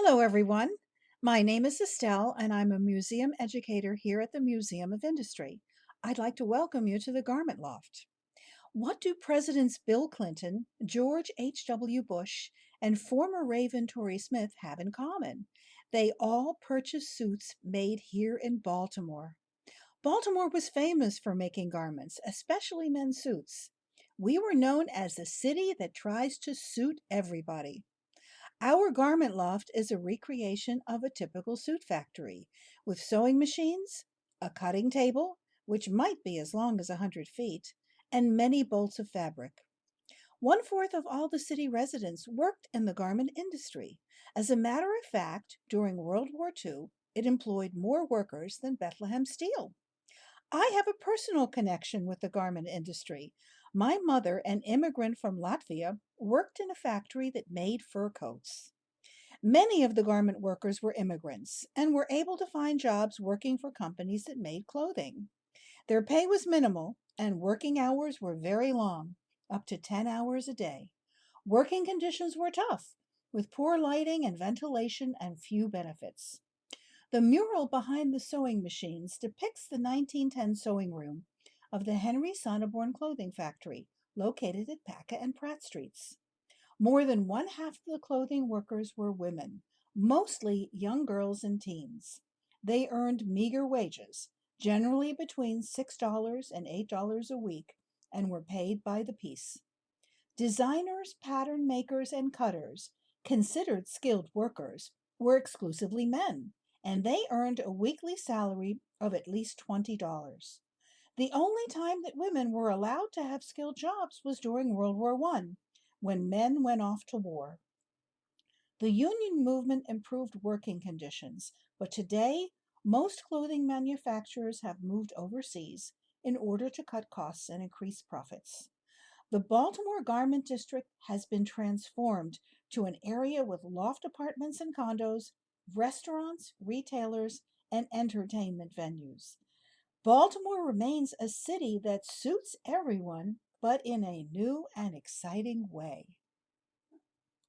Hello, everyone. My name is Estelle, and I'm a museum educator here at the Museum of Industry. I'd like to welcome you to the Garment Loft. What do Presidents Bill Clinton, George H.W. Bush, and former Raven Torrey Smith have in common? They all purchased suits made here in Baltimore. Baltimore was famous for making garments, especially men's suits. We were known as the city that tries to suit everybody. Our garment loft is a recreation of a typical suit factory with sewing machines, a cutting table, which might be as long as a 100 feet, and many bolts of fabric. One fourth of all the city residents worked in the garment industry. As a matter of fact, during World War II, it employed more workers than Bethlehem Steel. I have a personal connection with the garment industry. My mother, an immigrant from Latvia, worked in a factory that made fur coats. Many of the garment workers were immigrants and were able to find jobs working for companies that made clothing. Their pay was minimal and working hours were very long, up to 10 hours a day. Working conditions were tough, with poor lighting and ventilation and few benefits. The mural behind the sewing machines depicts the 1910 sewing room of the Henry Sonneborn Clothing Factory, located at Paca and Pratt Streets. More than one half of the clothing workers were women, mostly young girls and teens. They earned meager wages, generally between $6 and $8 a week, and were paid by the piece. Designers, pattern makers, and cutters, considered skilled workers, were exclusively men, and they earned a weekly salary of at least $20. The only time that women were allowed to have skilled jobs was during World War I, when men went off to war. The union movement improved working conditions, but today most clothing manufacturers have moved overseas in order to cut costs and increase profits. The Baltimore Garment District has been transformed to an area with loft apartments and condos, restaurants, retailers, and entertainment venues. Baltimore remains a city that suits everyone, but in a new and exciting way.